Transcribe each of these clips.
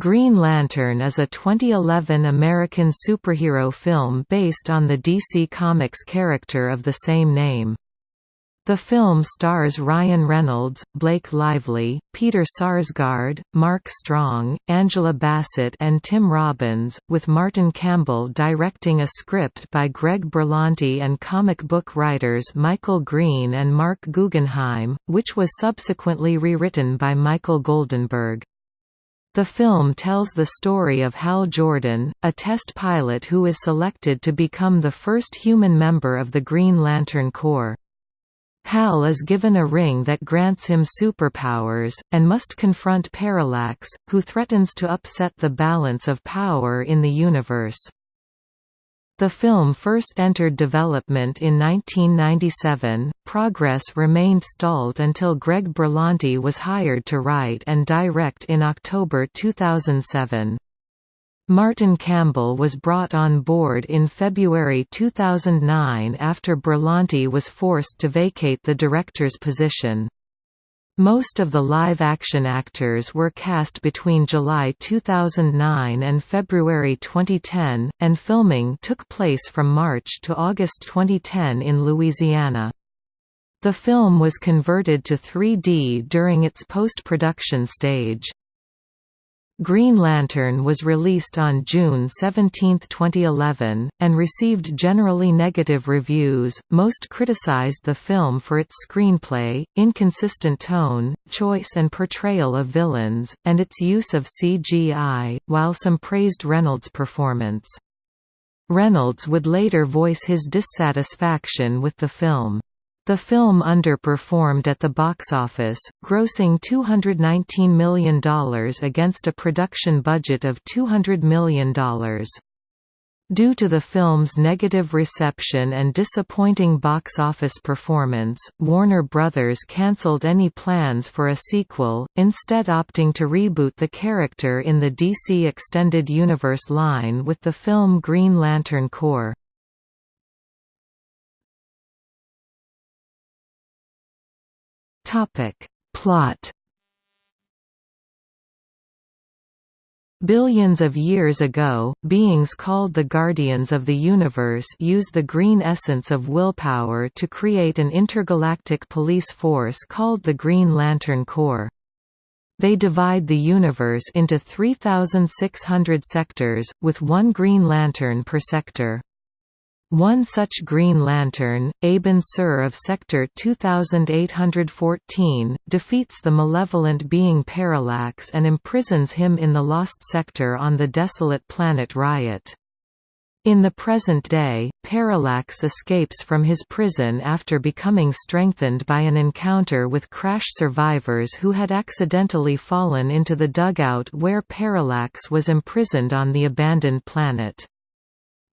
Green Lantern is a 2011 American superhero film based on the DC Comics character of the same name. The film stars Ryan Reynolds, Blake Lively, Peter Sarsgaard, Mark Strong, Angela Bassett and Tim Robbins, with Martin Campbell directing a script by Greg Berlanti and comic book writers Michael Green and Mark Guggenheim, which was subsequently rewritten by Michael Goldenberg. The film tells the story of Hal Jordan, a test pilot who is selected to become the first human member of the Green Lantern Corps. Hal is given a ring that grants him superpowers, and must confront Parallax, who threatens to upset the balance of power in the universe. The film first entered development in 1997. Progress remained stalled until Greg Berlanti was hired to write and direct in October 2007. Martin Campbell was brought on board in February 2009 after Berlanti was forced to vacate the director's position. Most of the live-action actors were cast between July 2009 and February 2010, and filming took place from March to August 2010 in Louisiana. The film was converted to 3D during its post-production stage. Green Lantern was released on June 17, 2011, and received generally negative reviews. Most criticized the film for its screenplay, inconsistent tone, choice and portrayal of villains, and its use of CGI, while some praised Reynolds' performance. Reynolds would later voice his dissatisfaction with the film. The film underperformed at the box office, grossing $219 million against a production budget of $200 million. Due to the film's negative reception and disappointing box office performance, Warner Brothers cancelled any plans for a sequel, instead opting to reboot the character in the DC Extended Universe line with the film Green Lantern Corps. Topic. Plot Billions of years ago, beings called the Guardians of the Universe used the green essence of willpower to create an intergalactic police force called the Green Lantern Corps. They divide the universe into 3,600 sectors, with one Green Lantern per sector. One such Green Lantern, Abin Sur of Sector 2814, defeats the malevolent being Parallax and imprisons him in the Lost Sector on the desolate planet Ryut. In the present day, Parallax escapes from his prison after becoming strengthened by an encounter with crash survivors who had accidentally fallen into the dugout where Parallax was imprisoned on the abandoned planet.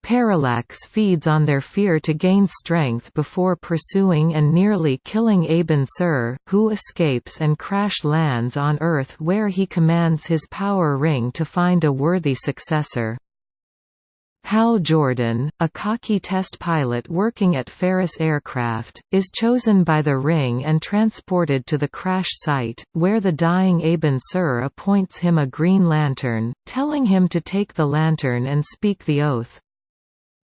Parallax feeds on their fear to gain strength before pursuing and nearly killing Abin Sur, who escapes and crash lands on Earth where he commands his power ring to find a worthy successor. Hal Jordan, a cocky test pilot working at Ferris Aircraft, is chosen by the Ring and transported to the crash site, where the dying Abin Sur appoints him a Green Lantern, telling him to take the lantern and speak the oath.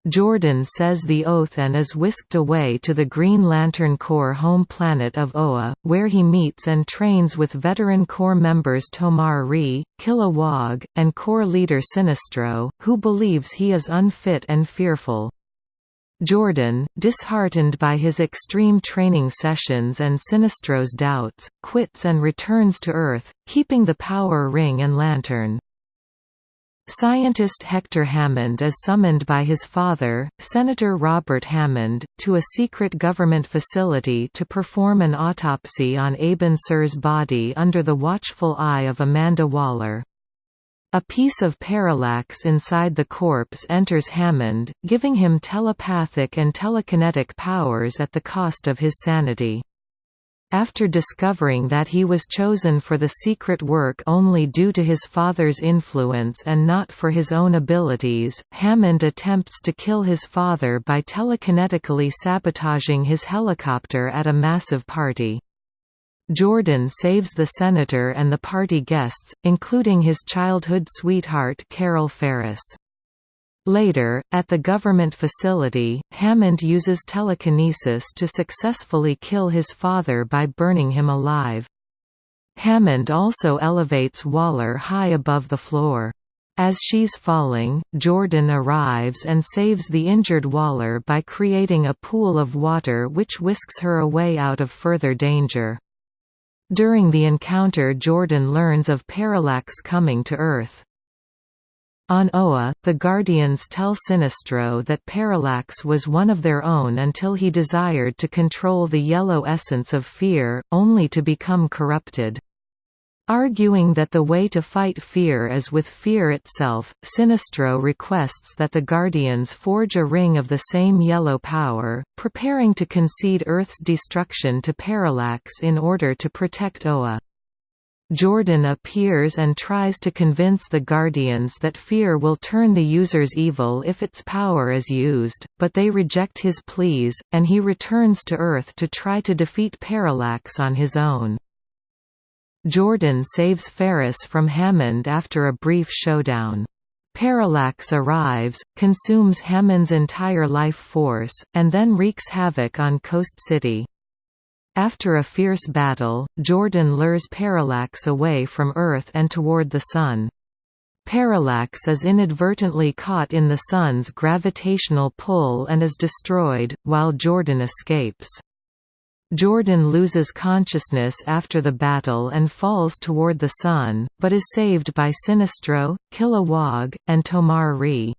Jordan says the oath and is whisked away to the Green Lantern Corps home planet of Oa, where he meets and trains with veteran Corps members Tomar-Re, Kilowog, and Corps leader Sinestro, who believes he is unfit and fearful. Jordan, disheartened by his extreme training sessions and Sinestro's doubts, quits and returns to Earth, keeping the power ring and lantern. Scientist Hector Hammond is summoned by his father, Senator Robert Hammond, to a secret government facility to perform an autopsy on Sur's body under the watchful eye of Amanda Waller. A piece of parallax inside the corpse enters Hammond, giving him telepathic and telekinetic powers at the cost of his sanity. After discovering that he was chosen for the secret work only due to his father's influence and not for his own abilities, Hammond attempts to kill his father by telekinetically sabotaging his helicopter at a massive party. Jordan saves the senator and the party guests, including his childhood sweetheart Carol Ferris. Later, at the government facility, Hammond uses telekinesis to successfully kill his father by burning him alive. Hammond also elevates Waller high above the floor. As she's falling, Jordan arrives and saves the injured Waller by creating a pool of water which whisks her away out of further danger. During the encounter Jordan learns of Parallax coming to Earth. On Oa, the Guardians tell Sinestro that Parallax was one of their own until he desired to control the yellow essence of fear, only to become corrupted. Arguing that the way to fight fear is with fear itself, Sinestro requests that the Guardians forge a ring of the same yellow power, preparing to concede Earth's destruction to Parallax in order to protect Oa. Jordan appears and tries to convince the Guardians that fear will turn the users evil if its power is used, but they reject his pleas, and he returns to Earth to try to defeat Parallax on his own. Jordan saves Ferris from Hammond after a brief showdown. Parallax arrives, consumes Hammond's entire life force, and then wreaks havoc on Coast City. After a fierce battle, Jordan lures Parallax away from Earth and toward the Sun. Parallax is inadvertently caught in the Sun's gravitational pull and is destroyed, while Jordan escapes. Jordan loses consciousness after the battle and falls toward the sun, but is saved by Sinestro, Kilowog, and Tomar-Re.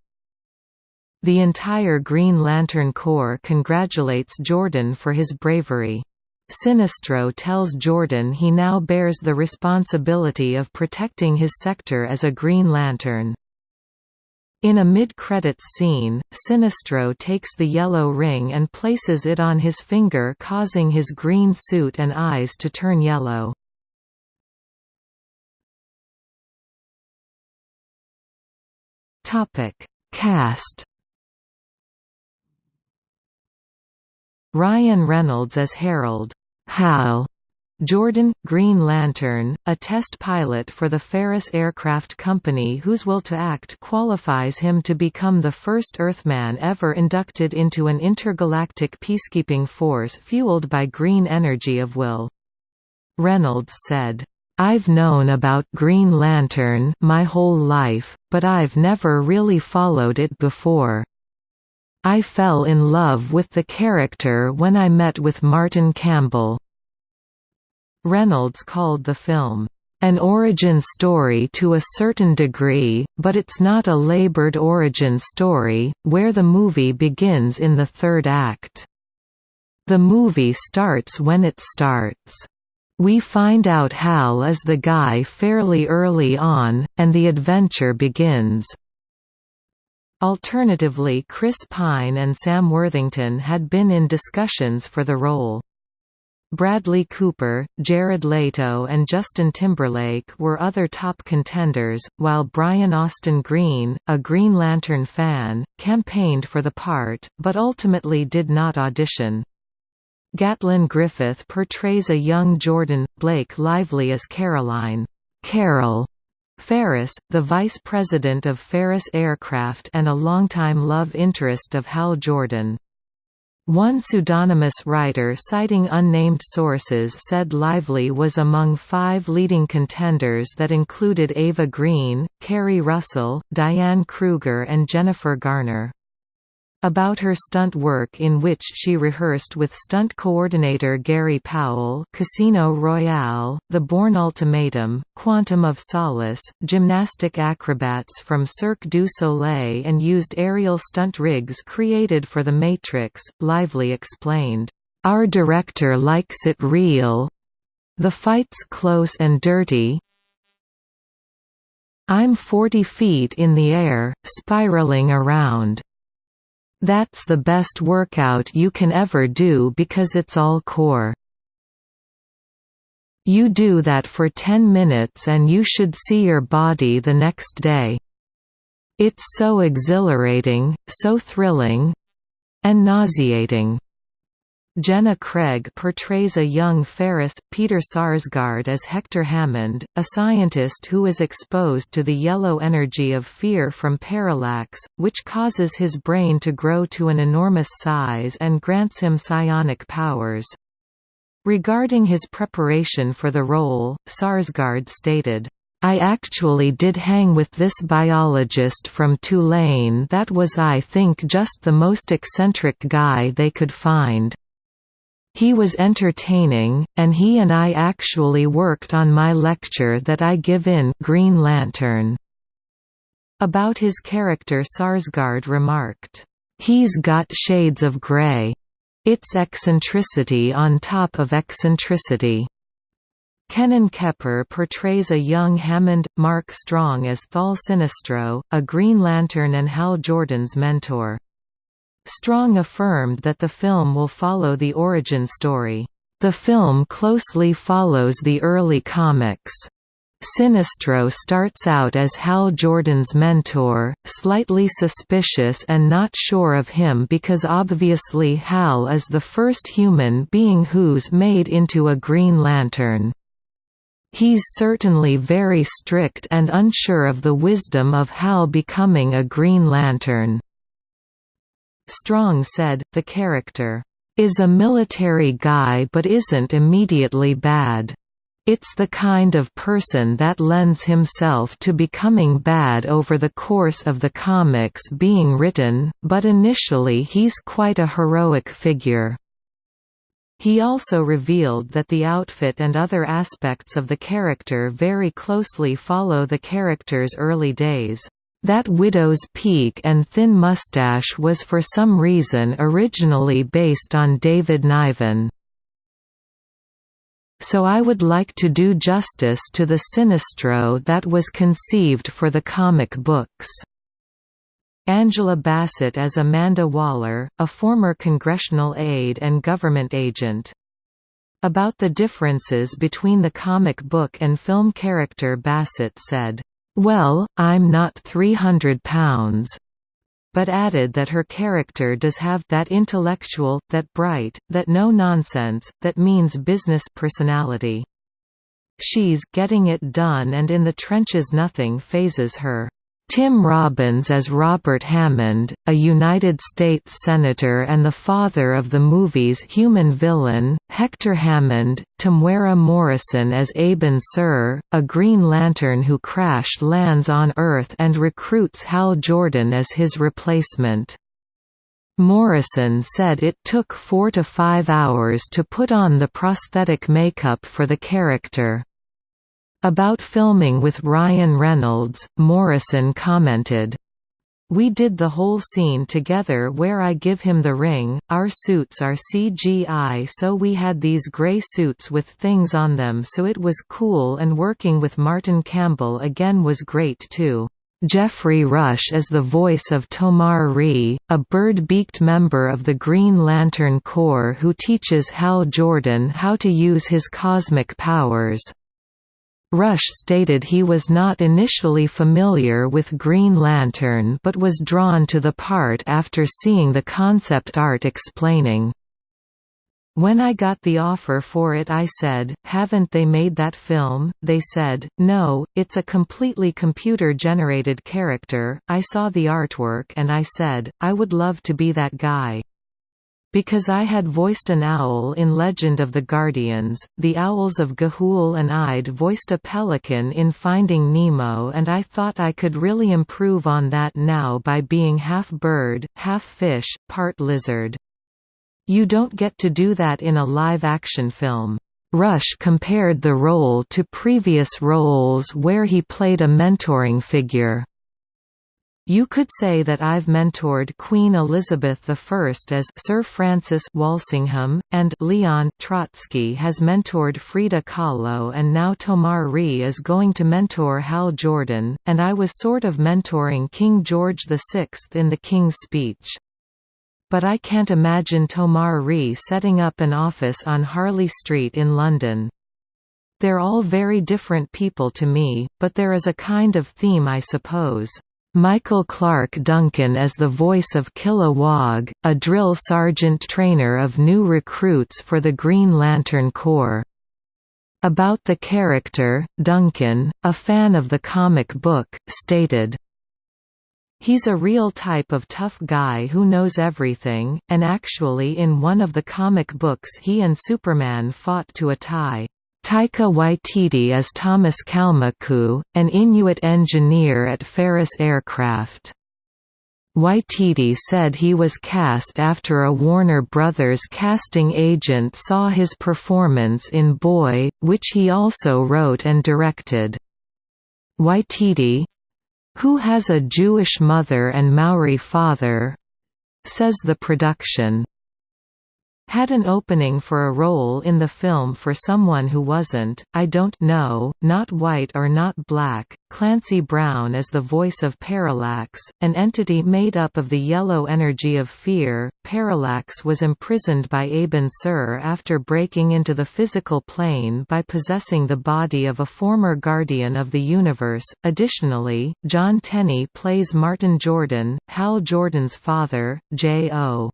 The entire Green Lantern Corps congratulates Jordan for his bravery. Sinestro tells Jordan he now bears the responsibility of protecting his sector as a Green Lantern. In a mid-credits scene, Sinestro takes the yellow ring and places it on his finger causing his green suit and eyes to turn yellow. Cast Ryan Reynolds as Harold Hal Jordan, Green Lantern, a test pilot for the Ferris Aircraft Company whose will to act qualifies him to become the first Earthman ever inducted into an intergalactic peacekeeping force fueled by green energy of will. Reynolds said, I've known about Green Lantern my whole life, but I've never really followed it before. I fell in love with the character when I met with Martin Campbell. Reynolds called the film, "...an origin story to a certain degree, but it's not a labored origin story, where the movie begins in the third act. The movie starts when it starts." We find out Hal is the guy fairly early on, and the adventure begins. Alternatively Chris Pine and Sam Worthington had been in discussions for the role. Bradley Cooper, Jared Leto and Justin Timberlake were other top contenders, while Brian Austin Green, a Green Lantern fan, campaigned for the part, but ultimately did not audition. Gattlin Griffith portrays a young Jordan, Blake Lively as Caroline Carol Ferris, the vice president of Ferris Aircraft and a longtime love interest of Hal Jordan. One pseudonymous writer citing unnamed sources said Lively was among five leading contenders that included Eva Green, Keri Russell, Diane Kruger and Jennifer Garner about her stunt work in which she rehearsed with stunt coordinator Gary Powell Casino Royale, The Bourne Ultimatum, Quantum of Solace, gymnastic acrobats from Cirque du Soleil and used aerial stunt rigs created for The Matrix, Lively explained, "...our director likes it real. The fight's close and dirty, I'm 40 feet in the air, spiraling around. That's the best workout you can ever do because it's all core. You do that for 10 minutes and you should see your body the next day. It's so exhilarating, so thrilling and nauseating. Jenna Craig portrays a young Ferris, Peter Sarsgaard as Hector Hammond, a scientist who is exposed to the yellow energy of fear from parallax, which causes his brain to grow to an enormous size and grants him psionic powers. Regarding his preparation for the role, Sarsgaard stated, I actually did hang with this biologist from Tulane that was I think just the most eccentric guy they could find. He was entertaining, and he and I actually worked on my lecture that I give in Green Lantern. About his character Sarsgaard remarked, "He's got shades of gray. It's eccentricity on top of eccentricity." Kenan Kepper portrays a young Hammond, Mark Strong as Thal Sinestro, a Green Lantern and Hal Jordan's mentor. Strong affirmed that the film will follow the origin story. The film closely follows the early comics. Sinestro starts out as Hal Jordan's mentor, slightly suspicious and not sure of him because obviously Hal is the first human being who's made into a Green Lantern. He's certainly very strict and unsure of the wisdom of Hal becoming a Green Lantern. Strong said, the character, "...is a military guy but isn't immediately bad. It's the kind of person that lends himself to becoming bad over the course of the comics being written, but initially he's quite a heroic figure." He also revealed that the outfit and other aspects of the character very closely follow the character's early days. That widow's peak and thin mustache was for some reason originally based on David Niven. So I would like to do justice to the Sinestro that was conceived for the comic books. Angela Bassett as Amanda Waller, a former congressional aide and government agent. About the differences between the comic book and film character Bassett said, well, I'm not 300 pounds. But added that her character does have that intellectual, that bright, that no-nonsense, that means business personality. She's getting it done and in the trenches nothing fazes her. Tim Robbins as Robert Hammond, a United States Senator and the father of the movie's human villain, Hector Hammond, Temuera Morrison as Abin Sur, a Green Lantern who crash lands on Earth and recruits Hal Jordan as his replacement. Morrison said it took four to five hours to put on the prosthetic makeup for the character. About filming with Ryan Reynolds, Morrison commented, we did the whole scene together where I give him the ring, our suits are CGI so we had these grey suits with things on them so it was cool and working with Martin Campbell again was great too. Geoffrey Rush as the voice of Tomar-Re, a bird-beaked member of the Green Lantern Corps who teaches Hal Jordan how to use his cosmic powers. Rush stated he was not initially familiar with Green Lantern but was drawn to the part after seeing the concept art explaining. When I got the offer for it I said, haven't they made that film? They said, no, it's a completely computer-generated character. I saw the artwork and I said, I would love to be that guy. Because I had voiced an owl in Legend of the Guardians, the owls of Ga'Hoole and I'd voiced a pelican in Finding Nemo and I thought I could really improve on that now by being half bird, half fish, part lizard. You don't get to do that in a live-action film. Rush compared the role to previous roles where he played a mentoring figure. You could say that I've mentored Queen Elizabeth I as Sir Francis Walsingham, and Leon Trotsky has mentored Frida Kahlo and now Tomar-Re is going to mentor Hal Jordan, and I was sort of mentoring King George VI in the King's Speech. But I can't imagine Tomar-Re setting up an office on Harley Street in London. They're all very different people to me, but there is a kind of theme I suppose. Michael Clarke Duncan as the voice of Kilowog, a drill sergeant trainer of new recruits for the Green Lantern Corps. About the character, Duncan, a fan of the comic book, stated, He's a real type of tough guy who knows everything, and actually in one of the comic books he and Superman fought to a tie. Taika Waititi as Thomas Kalmaku, an Inuit engineer at Ferris Aircraft. Waititi said he was cast after a Warner Brothers casting agent saw his performance in Boy, which he also wrote and directed. Waititi—who has a Jewish mother and Maori father—says the production had an opening for a role in the film for someone who wasn't, I don't know, not white or not black. Clancy Brown is the voice of Parallax, an entity made up of the yellow energy of fear. Parallax was imprisoned by Abin Sur after breaking into the physical plane by possessing the body of a former guardian of the universe. Additionally, Jon Tenney plays Martin Jordan, Hal Jordan's father, Jay O.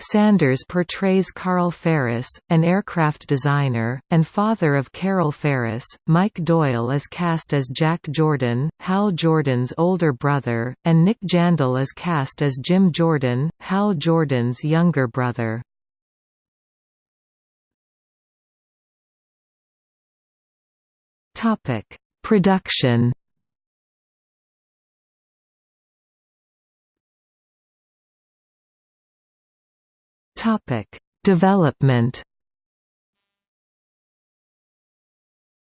Sanders portrays Carl Ferris, an aircraft designer, and father of Carol Ferris. Mike Doyle is cast as Jack Jordan, Hal Jordan's older brother, and Nick Jandl is cast as Jim Jordan, Hal Jordan's younger brother. Topic: Production Topic: Development.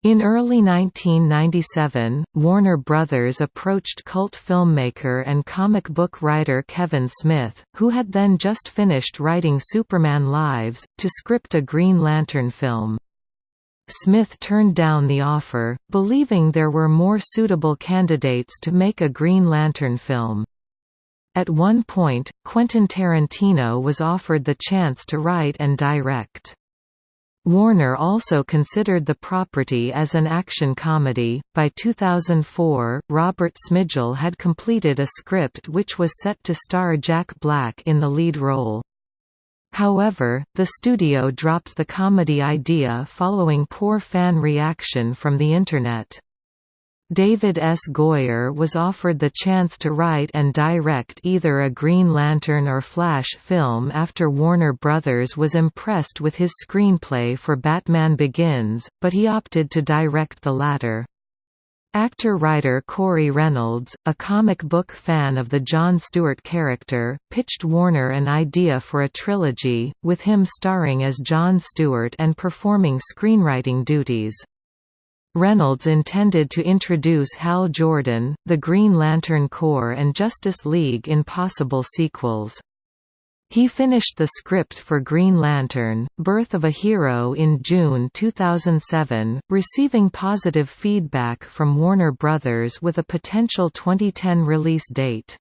In early 1997, Warner Brothers approached cult filmmaker and comic book writer Kevin Smith, who had then just finished writing Superman Lives, to script a Green Lantern film. Smith turned down the offer, believing there were more suitable candidates to make a Green Lantern film. At one point, Quentin Tarantino was offered the chance to write and direct. Warner also considered the property as an action comedy. By 2004, Robert Smigel had completed a script which was set to star Jack Black in the lead role. However, the studio dropped the comedy idea following poor fan reaction from the Internet. David S. Goyer was offered the chance to write and direct either a Green Lantern or Flash film after Warner Brothers was impressed with his screenplay for Batman Begins, but he opted to direct the latter. Actor-writer Corey Reynolds, a comic book fan of the John Stewart character, pitched Warner an idea for a trilogy, with him starring as John Stewart and performing screenwriting duties. Reynolds intended to introduce Hal Jordan, the Green Lantern Corps and Justice League in possible sequels. He finished the script for Green Lantern, Birth of a Hero in June 2007, receiving positive feedback from Warner Brothers with a potential 2010 release date.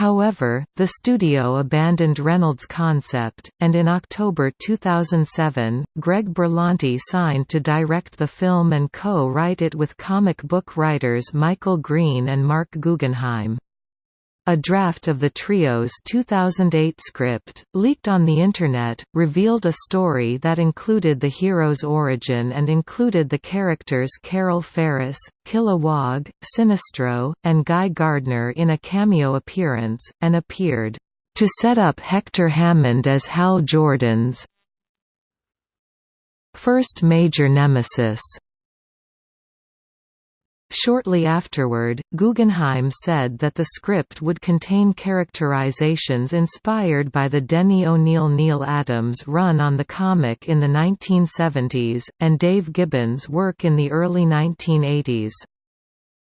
However, the studio abandoned Reynolds' concept, and in October 2007, Greg Berlanti signed to direct the film and co-write it with comic book writers Michael Green and Mark Guggenheim. A draft of the trio's 2008 script, leaked on the Internet, revealed a story that included the hero's origin and included the characters Carol Ferris, Kilowog, Sinestro, and Guy Gardner in a cameo appearance, and appeared, "...to set up Hector Hammond as Hal Jordan's first major nemesis." Shortly afterward, Guggenheim said that the script would contain characterizations inspired by the Denny O'Neil Neal Adams run on the comic in the 1970s, and Dave Gibbons' work in the early 1980s.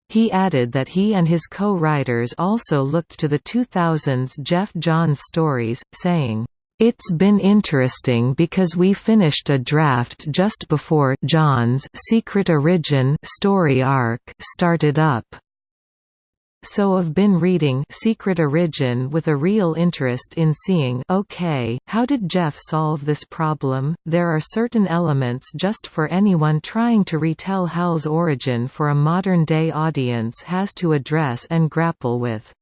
He added that he and his co-writers also looked to the 2000s Geoff Johns stories, saying, it's been interesting because we finished a draft just before Johns' Secret Origin story arc started up. so I've been reading Secret Origin with a real interest in seeing okay, how did Geoff solve this problem? There are certain elements just for anyone trying to retell Hal's origin for a modern-day audience has to address and grapple with.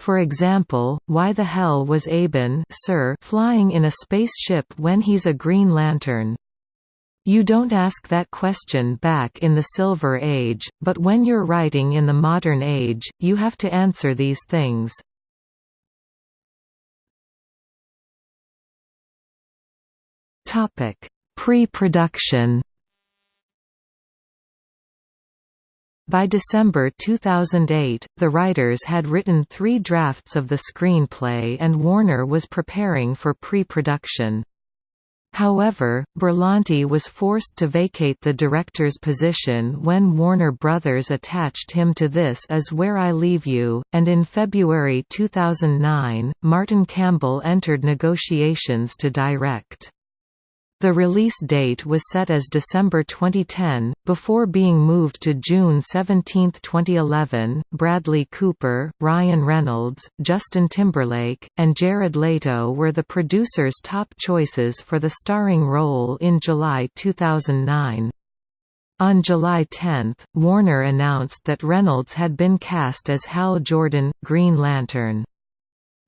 For example, why the hell was Abin Sur flying in a spaceship when he's a Green Lantern? You don't ask that question back in the Silver Age, but when you're writing in the modern age, you have to answer these things. Pre-production By December 2008, the writers had written three drafts of the screenplay and Warner was preparing for pre-production. However, Berlanti was forced to vacate the director's position when Warner Brothers attached him to This Is Where I Leave You, and in February 2009, Martin Campbell entered negotiations to direct. The release date was set as December 2010, before being moved to June 17, 2011. Bradley Cooper, Ryan Reynolds, Justin Timberlake, and Jared Leto were the producers' top choices for the starring role in July 2009. On July 10, Warner announced that Reynolds had been cast as Hal Jordan, Green Lantern.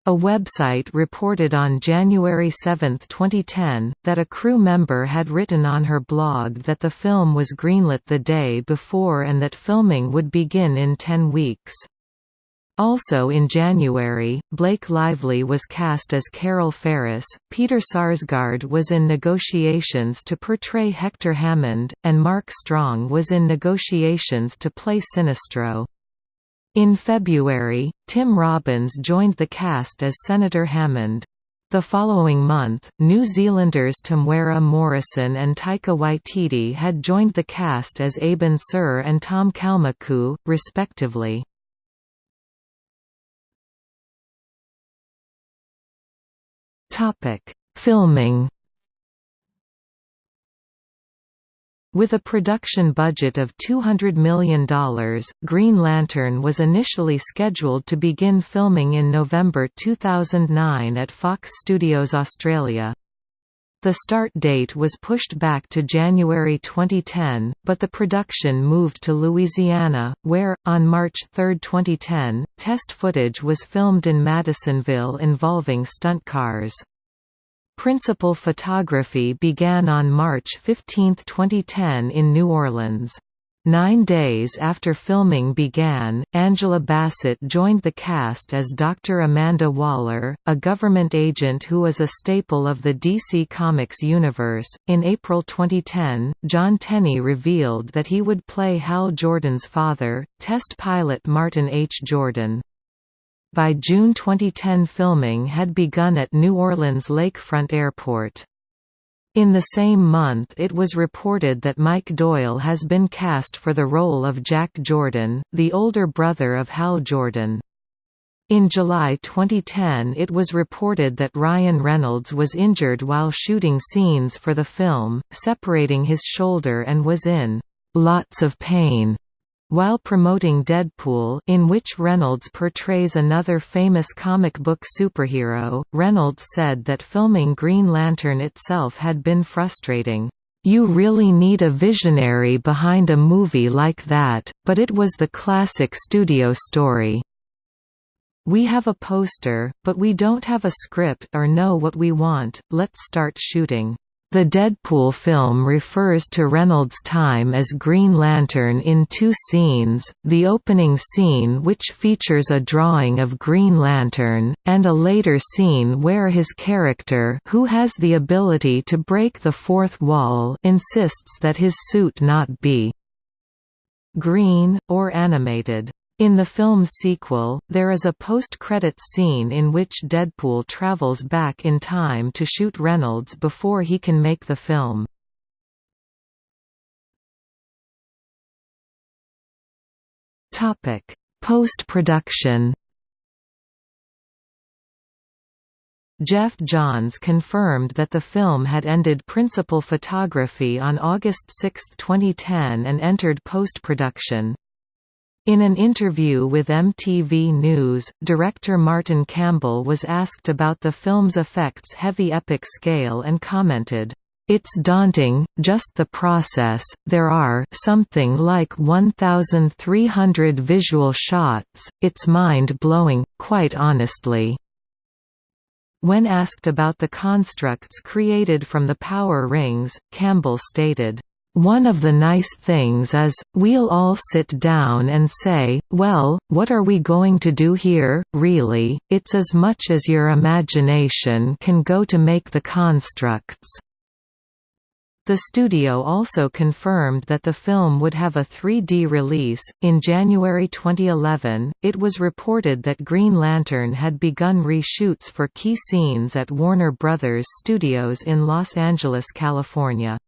A website reported on January 7, 2010, that a crew member had written on her blog that the film was greenlit the day before and that filming would begin in 10 weeks. Also in January, Blake Lively was cast as Carol Ferris, Peter Sarsgaard was in negotiations to portray Hector Hammond, and Mark Strong was in negotiations to play Sinestro. In February, Tim Robbins joined the cast as Senator Hammond. The following month, New Zealanders Temuera Morrison and Taika Waititi had joined the cast as Abin Sur and Tom Kalmaku, respectively. Filming With a production budget of $200 million, Green Lantern was initially scheduled to begin filming in November 2009 at Fox Studios Australia. The start date was pushed back to January 2010, but the production moved to Louisiana, where, on March 3, 2010, test footage was filmed in Madisonville involving stunt cars. Principal photography began on March 15, 2010 in New Orleans. Nine days after filming began, Angela Bassett joined the cast as Dr. Amanda Waller, a government agent who is a staple of the DC Comics universe. In April 2010, Jon Tenney revealed that he would play Hal Jordan's father, test pilot Martin H. Jordan. By June 2010 filming had begun at New Orleans Lakefront Airport. In the same month it was reported that Mike Doyle has been cast for the role of Jack Jordan, the older brother of Hal Jordan. In July 2010 it was reported that Ryan Reynolds was injured while shooting scenes for the film, separating his shoulder and was in "...lots of pain." While promoting Deadpool in which Reynolds portrays another famous comic book superhero, Reynolds said that filming Green Lantern itself had been frustrating. You really need a visionary behind a movie like that, but it was the classic studio story. We have a poster, but we don't have a script or know what we want, let's start shooting. The Deadpool film refers to Reynolds' time as Green Lantern in two scenes, the opening scene which features a drawing of Green Lantern, and a later scene where his character who has the ability to break the fourth wall insists that his suit not be green, or animated. In the film's sequel, there is a post-credits scene in which Deadpool travels back in time to shoot Reynolds before he can make the film. Post-production Geoff Johns confirmed that the film had ended principal photography on August 6, 2010 and entered post-production. In an interview with MTV News, director Martin Campbell was asked about the film's effects' heavy epic scale and commented, "...it's daunting, just the process, there are something like 1,300 visual shots, it's mind-blowing, quite honestly." When asked about the constructs created from the power rings, Campbell stated, one of the nice things is, we'll all sit down and say, well, what are we going to do here, really, it's as much as your imagination can go to make the constructs. The studio also confirmed that the film would have a 3D release. In January 2011, it was reported that Green Lantern had begun reshoots for key scenes at Warner Brothers Studios in Los Angeles, California.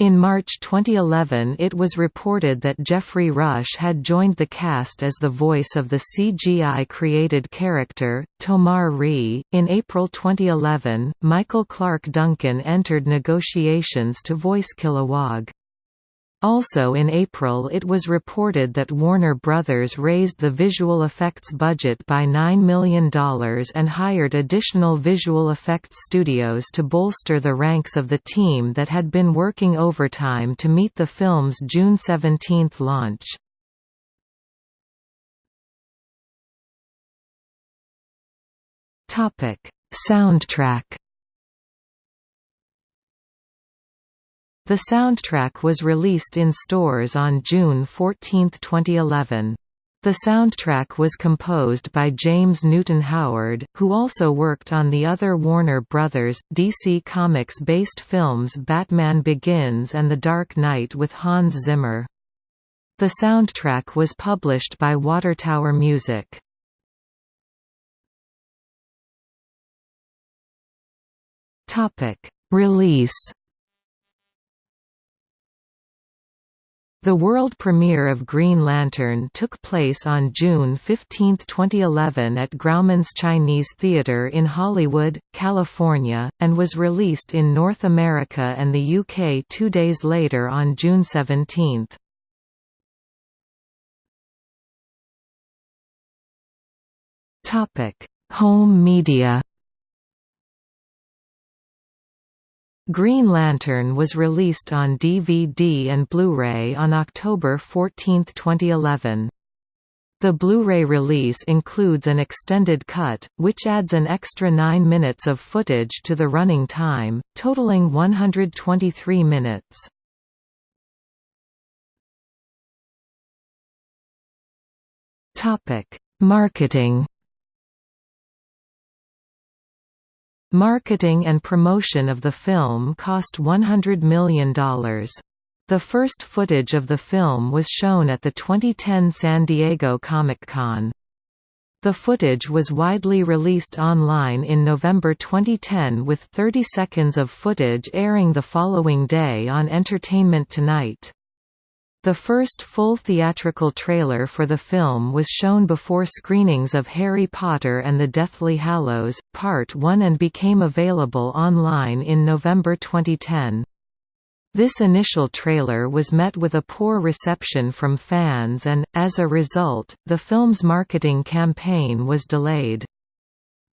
In March 2011 it was reported that Geoffrey Rush had joined the cast as the voice of the CGI-created character, Tomar-Re. In April 2011, Michael Clarke Duncan entered negotiations to voice Kilowog. Also in April it was reported that Warner Brothers raised the visual effects budget by $9 million and hired additional visual effects studios to bolster the ranks of the team that had been working overtime to meet the film's June 17 launch. Soundtrack The soundtrack was released in stores on June 14, 2011. The soundtrack was composed by James Newton Howard, who also worked on the other Warner Brothers, DC Comics-based films Batman Begins and The Dark Knight with Hans Zimmer. The soundtrack was published by Watertower Music. Release The world premiere of Green Lantern took place on June 15, 2011 at Grauman's Chinese Theatre in Hollywood, California, and was released in North America and the UK two days later on June 17. Home media Green Lantern was released on DVD and Blu-ray on October 14, 2011. The Blu-ray release includes an extended cut, which adds an extra 9 minutes of footage to the running time, totaling 123 minutes. Marketing Marketing and promotion of the film cost $100 million. The first footage of the film was shown at the 2010 San Diego Comic-Con. The footage was widely released online in November 2010 with 30 seconds of footage airing the following day on Entertainment Tonight. The first full theatrical trailer for the film was shown before screenings of Harry Potter and the Deathly Hallows, Part 1 and became available online in November 2010. This initial trailer was met with a poor reception from fans and, as a result, the film's marketing campaign was delayed.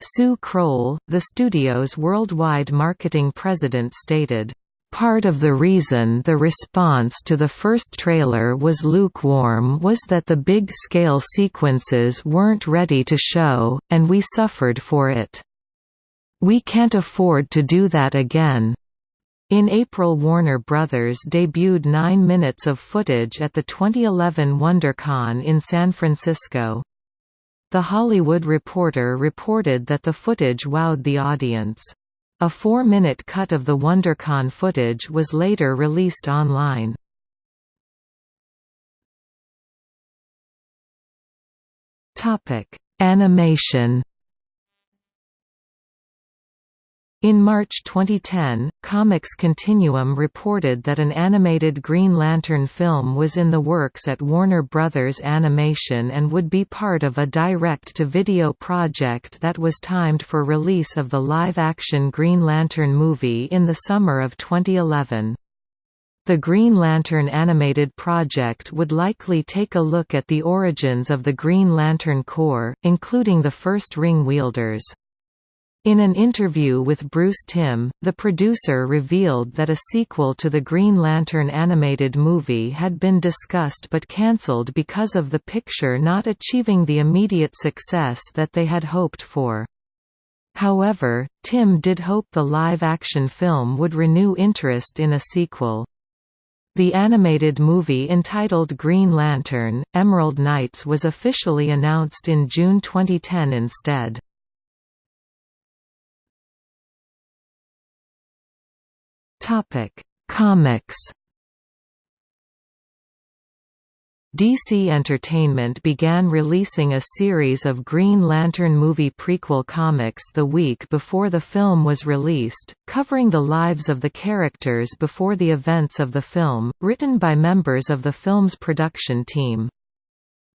Sue Kroll, the studio's worldwide marketing president stated, Part of the reason the response to the first trailer was lukewarm was that the big-scale sequences weren't ready to show, and we suffered for it. We can't afford to do that again. In April Warner Brothers debuted nine minutes of footage at the 2011 WonderCon in San Francisco. The Hollywood Reporter reported that the footage wowed the audience. A four-minute cut of the WonderCon footage was later released online. Animation In March 2010, Comics Continuum reported that an animated Green Lantern film was in the works at Warner Brothers Animation and would be part of a direct-to-video project that was timed for release of the live-action Green Lantern movie in the summer of 2011. The Green Lantern animated project would likely take a look at the origins of the Green Lantern Corps, including the first ring wielders. In an interview with Bruce Timm, the producer revealed that a sequel to the Green Lantern animated movie had been discussed but cancelled because of the picture not achieving the immediate success that they had hoped for. However, Timm did hope the live-action film would renew interest in a sequel. The animated movie entitled Green Lantern, Emerald Knights was officially announced in June 2010 instead. Comics DC Entertainment began releasing a series of Green Lantern movie prequel comics the week before the film was released, covering the lives of the characters before the events of the film, written by members of the film's production team.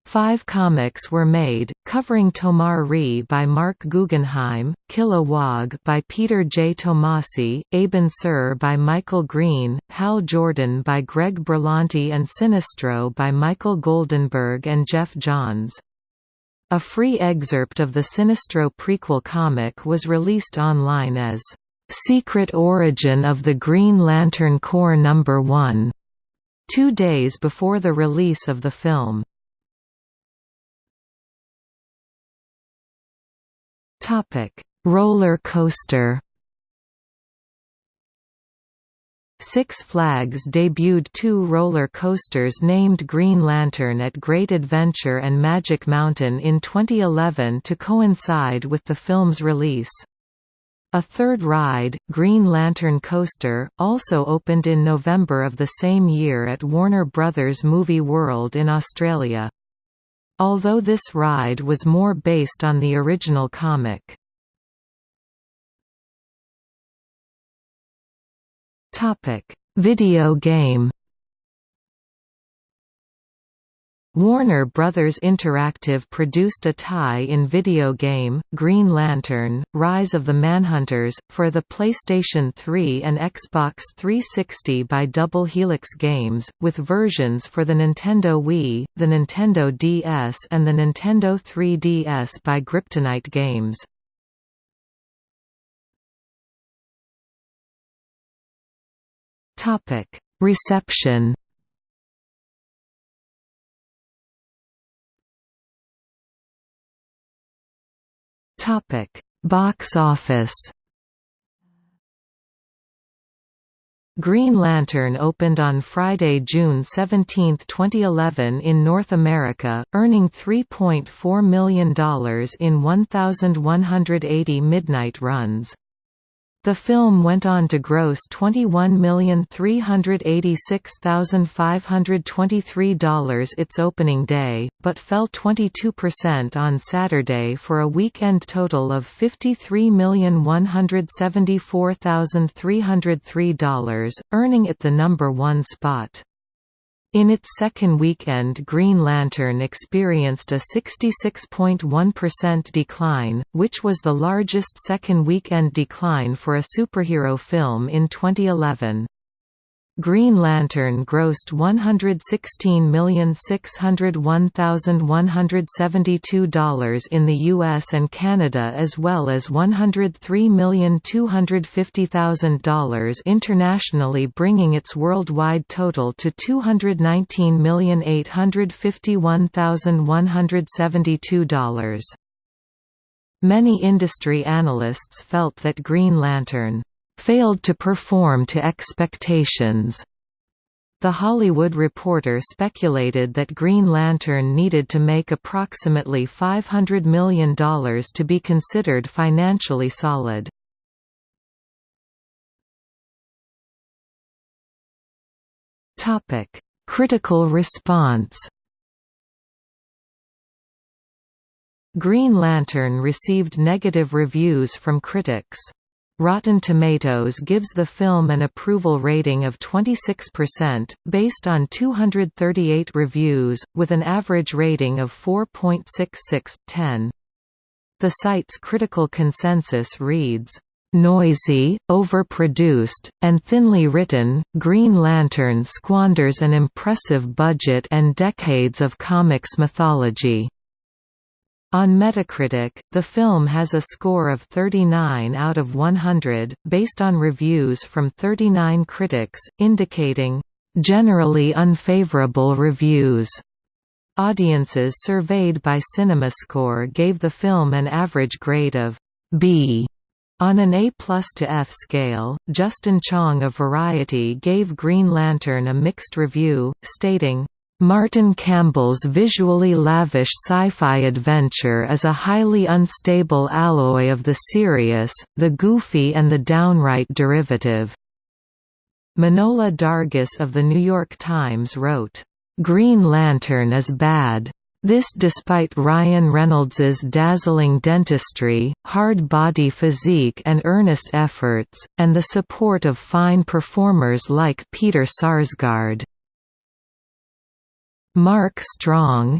Five comics were made, covering Tomar-Re by Mark Guggenheim, Kilowog by Peter J. Tomasi, Abin Sur by Michael Green, Hal Jordan by Greg Berlanti and Sinestro by Michael Goldenberg and Geoff Johns. A free excerpt of the Sinestro prequel comic was released online as, "...Secret Origin of the Green Lantern Corps No. 1", two days before the release of the film. Topic: Roller coaster. Six Flags debuted two roller coasters named Green Lantern at Great Adventure and Magic Mountain in 2011 to coincide with the film's release. A third ride, Green Lantern Coaster, also opened in November of the same year at Warner Brothers Movie World in Australia. Although this ride was more based on the original comic. Video game Warner Bros. Interactive produced a tie-in video game, Green Lantern, Rise of the Manhunters, for the PlayStation 3 and Xbox 360 by Double Helix Games, with versions for the Nintendo Wii, the Nintendo DS and the Nintendo 3DS by Griptonite Games. Reception Topic: Box office. Green Lantern opened on Friday, June 17, 2011 in North America, earning $3.4 million in 1,180 midnight runs. The film went on to gross $21,386,523 its opening day, but fell 22% on Saturday for a weekend total of $53,174,303, earning it the number one spot. In its second weekend Green Lantern experienced a 66.1% decline, which was the largest second weekend decline for a superhero film in 2011. Green Lantern grossed $116,601,172 in the US and Canada as well as $103,250,000 internationally bringing its worldwide total to $219,851,172. Many industry analysts felt that Green Lantern failed to perform to expectations. The Hollywood Reporter speculated that Green Lantern needed to make approximately $500 million to be considered financially solid. Critical response Green Lantern received negative reviews from critics. Rotten Tomatoes gives the film an approval rating of 26%, based on 238 reviews, with an average rating of 4.66/10. The site's critical consensus reads, Noisy, overproduced, and thinly written, Green Lantern squanders an impressive budget and decades of comics mythology. On Metacritic, the film has a score of 39 out of 100, based on reviews from 39 critics, indicating, "...generally unfavorable reviews." Audiences surveyed by CinemaScore gave the film an average grade of B. On an A plus to F scale, Justin Chang of Variety gave Green Lantern a mixed review, stating, Martin Campbell's visually lavish sci-fi adventure is a highly unstable alloy of the serious, the goofy and the downright derivative. Manohla Dargis of The New York Times wrote, "...Green Lantern is bad. This despite Ryan Reynolds's dazzling dentistry, hard body physique and earnest efforts, and the support of fine performers like Peter Sarsgaard." Mark Strong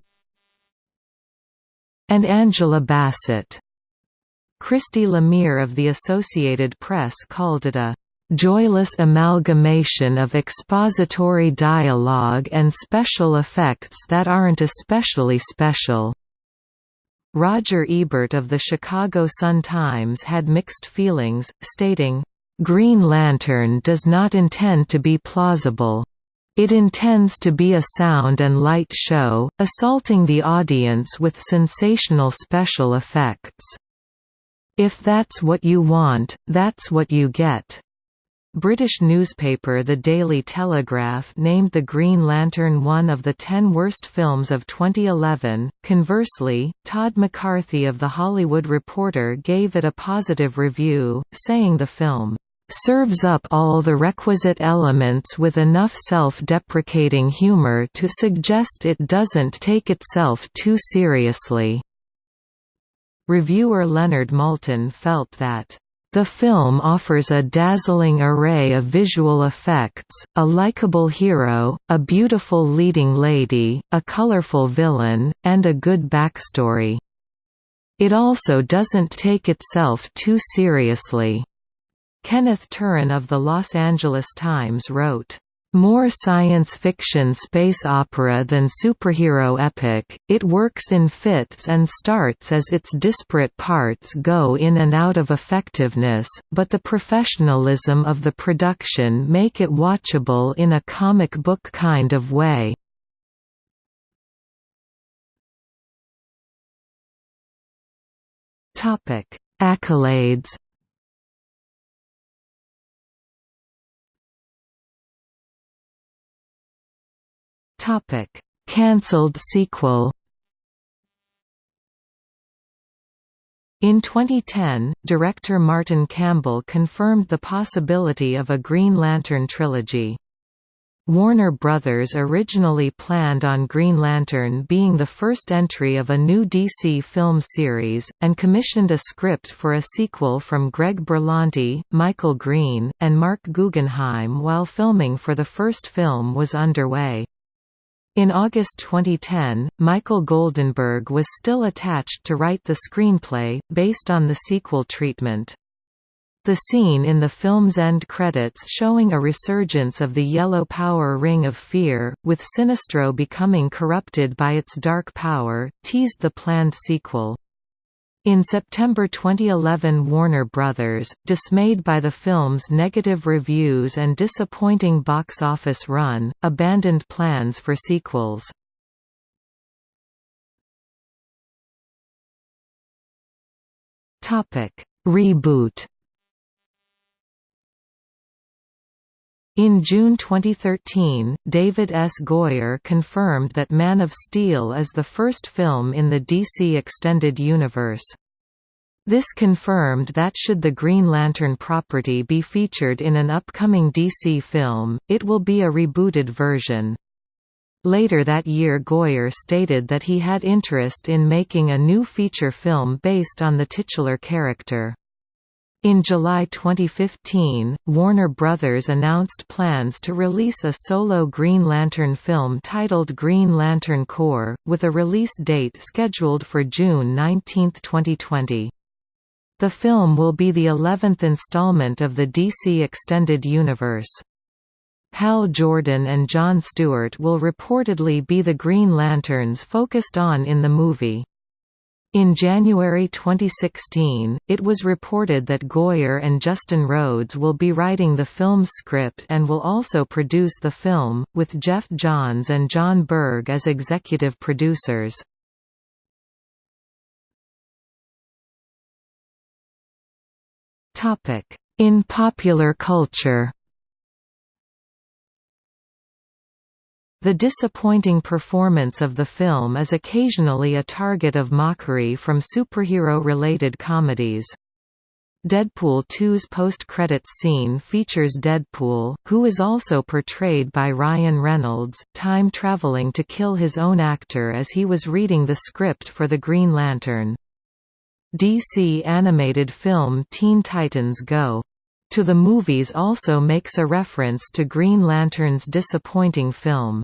and Angela Bassett. Christy Lemire of the Associated Press called it a joyless amalgamation of expository dialogue and special effects that aren't especially special." Roger Ebert of the Chicago Sun-Times had mixed feelings, stating, "...Green Lantern does not intend to be plausible. It intends to be a sound and light show, assaulting the audience with sensational special effects. If that's what you want, that's what you get." British newspaper The Daily Telegraph named The Green Lantern one of the ten worst films of 2011. Conversely, Todd McCarthy of The Hollywood Reporter gave it a positive review, saying the film serves up all the requisite elements with enough self-deprecating humor to suggest it doesn't take itself too seriously." Reviewer Leonard Maltin felt that the film offers a dazzling array of visual effects, a likable hero, a beautiful leading lady, a colorful villain, and a good backstory. It also doesn't take itself too seriously. Kenneth Turan of the Los Angeles Times wrote, more science fiction space opera than superhero epic, it works in fits and starts as its disparate parts go in and out of effectiveness, but the professionalism of the production make it watchable in a comic book kind of way. Accolades Topic: Cancelled sequel. In 2010, director Martin Campbell confirmed the possibility of a Green Lantern trilogy. Warner Brothers originally planned on Green Lantern being the first entry of a new DC film series, and commissioned a script for a sequel from Greg Berlanti, Michael Green, and Mark Guggenheim while filming for the first film was underway. In August 2010, Michael Goldenberg was still attached to write the screenplay, based on the sequel treatment. The scene in the film's end credits showing a resurgence of the yellow power Ring of Fear, with Sinestro becoming corrupted by its dark power, teased the planned sequel. In September 2011 Warner Bros., dismayed by the film's negative reviews and disappointing box office run, abandoned plans for sequels. Reboot In June 2013, David S. Goyer confirmed that Man of Steel is the first film in the DC Extended Universe. This confirmed that should the Green Lantern property be featured in an upcoming DC film, it will be a rebooted version. Later that year Goyer stated that he had interest in making a new feature film based on the titular character. In July 2015, Warner Bros. announced plans to release a solo Green Lantern film titled Green Lantern Corps, with a release date scheduled for June 19, 2020. The film will be the eleventh installment of the DC Extended Universe. Hal Jordan and John Stewart will reportedly be the Green Lanterns focused on in the movie. In January 2016, it was reported that Goyer and Justin Rhodes will be writing the film's script and will also produce the film, with Geoff Johns and Jon Berg as executive producers. In popular culture The disappointing performance of the film is occasionally a target of mockery from superhero-related comedies. Deadpool 2's post-credits scene features Deadpool, who is also portrayed by Ryan Reynolds, time-traveling to kill his own actor as he was reading the script for the Green Lantern. DC animated film Teen Titans Go! to the movies also makes a reference to Green Lantern's disappointing film.